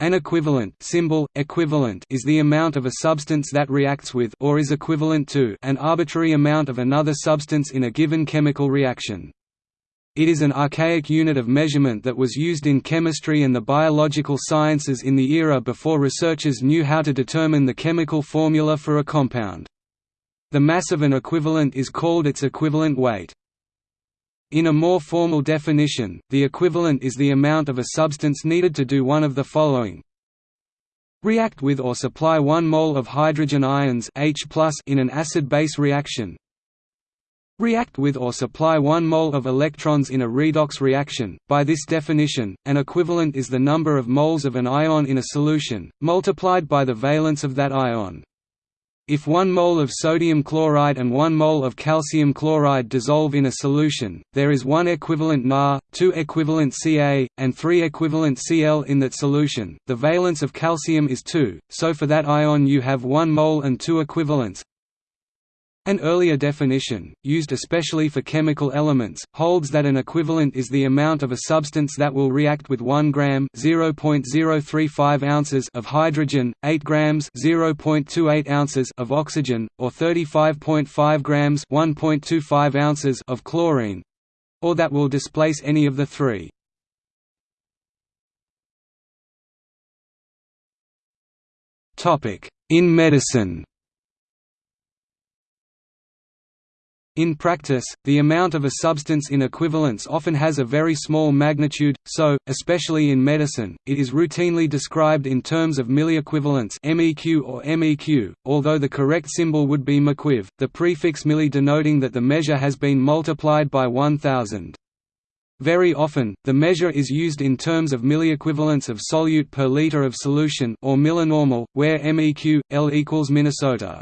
An equivalent symbol, equivalent is the amount of a substance that reacts with or is equivalent to an arbitrary amount of another substance in a given chemical reaction. It is an archaic unit of measurement that was used in chemistry and the biological sciences in the era before researchers knew how to determine the chemical formula for a compound. The mass of an equivalent is called its equivalent weight. In a more formal definition, the equivalent is the amount of a substance needed to do one of the following. React with or supply 1 mole of hydrogen ions H in an acid-base reaction. React with or supply 1 mole of electrons in a redox reaction. By this definition, an equivalent is the number of moles of an ion in a solution, multiplied by the valence of that ion. If 1 mole of sodium chloride and 1 mole of calcium chloride dissolve in a solution, there is 1 equivalent Na, 2 equivalent Ca, and 3 equivalent Cl in that solution. The valence of calcium is 2, so for that ion you have 1 mole and 2 equivalents. An earlier definition, used especially for chemical elements, holds that an equivalent is the amount of a substance that will react with 1 gram (0.035 ounces) of hydrogen, 8 grams (0.28 ounces) of oxygen, or 35.5 grams (1.25 ounces) of chlorine, or that will displace any of the three. Topic: In medicine. In practice, the amount of a substance in equivalents often has a very small magnitude, so, especially in medicine, it is routinely described in terms of milliequivalents MEQ or MEQ, although the correct symbol would be mequiv, the prefix milli denoting that the measure has been multiplied by 1000. Very often, the measure is used in terms of milliequivalents of solute per liter of solution or millinormal, where MEQ, L equals Minnesota.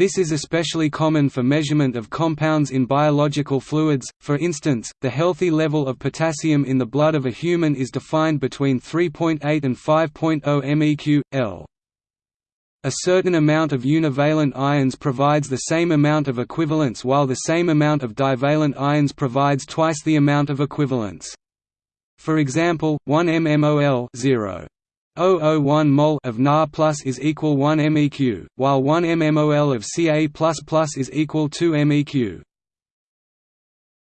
This is especially common for measurement of compounds in biological fluids, for instance, the healthy level of potassium in the blood of a human is defined between 3.8 and 5.0 meq, L. A certain amount of univalent ions provides the same amount of equivalents while the same amount of divalent ions provides twice the amount of equivalents. For example, 1 mmol 0. 001 mol of Na plus is equal 1 meq, while 1 mmol of Ca plus plus is equal 2 meq.